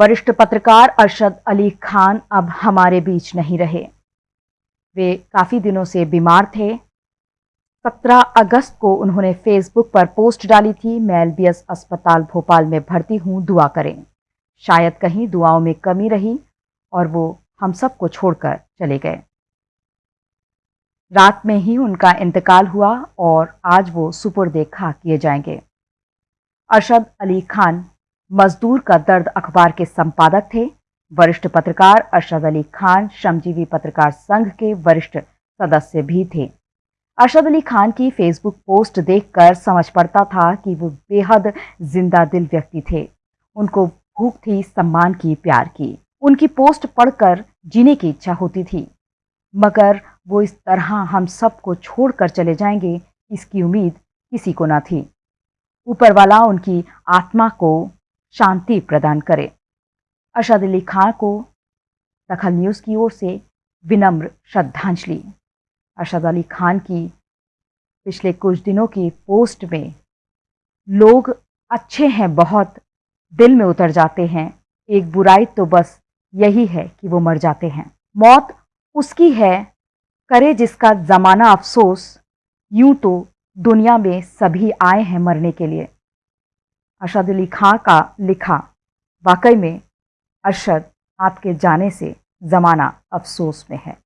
वरिष्ठ पत्रकार अरशद अली खान अब हमारे बीच नहीं रहे। वे काफ़ी दिनों से बीमार थे। 17 अगस्त को उन्होंने फेसबुक पर पोस्ट डाली थी, मैं एलबीएस अस्पताल भोपाल में भर्ती हूँ, दुआ करें। शायद कहीं दुआओं में कमी रही और वो हम सबको छोड़कर चले गए। रात में ही उनका इंतकाल हुआ और आज वो सुपुर्द खा किए जाएँगे। अरशद अली खान मजदूर का दर्द अखबार के संपादक थे। वरिष्ठ पत्रकार अरशद अली खान, श्रमजीवी पत्रकार संघ के वरिष्ठ सदस्य भी थे। अरशद अली खान की फेसबुक पोस्ट देखकर समझ पड़ता था कि वो बेहद ज़िंदा दिल व्यक्ति थे। उनको भूख थी, सम्मान की, प्यार की। उनकी पोस्ट पढ़कर जीने की इच्छा होती थी। मगर वो इस तरह हम सबको छोड़कर चले जाएँगे, इसकी उम्मीद किसी को ना थी। ऊपर वाला उनकी आत्मा को शांति प्रदान करे। अरशद अली खान को दखल न्यूज़ की ओर से विनम्र श्रद्धांजलि। अरशद अली खान की पिछले कुछ दिनों की पोस्ट में, लोग अच्छे हैं, बहुत दिल में उतर जाते हैं। एक बुराई तो बस यही है कि वो मर जाते हैं। मौत उसकी है, करे जिसका ज़माना अफसोस। यूँ तो दुनिया में सभी आए हैं मरने के लिए। अरशद अली खां का लिखा। वाकई में अरशद आपके जाने से ज़माना अफसोस में है।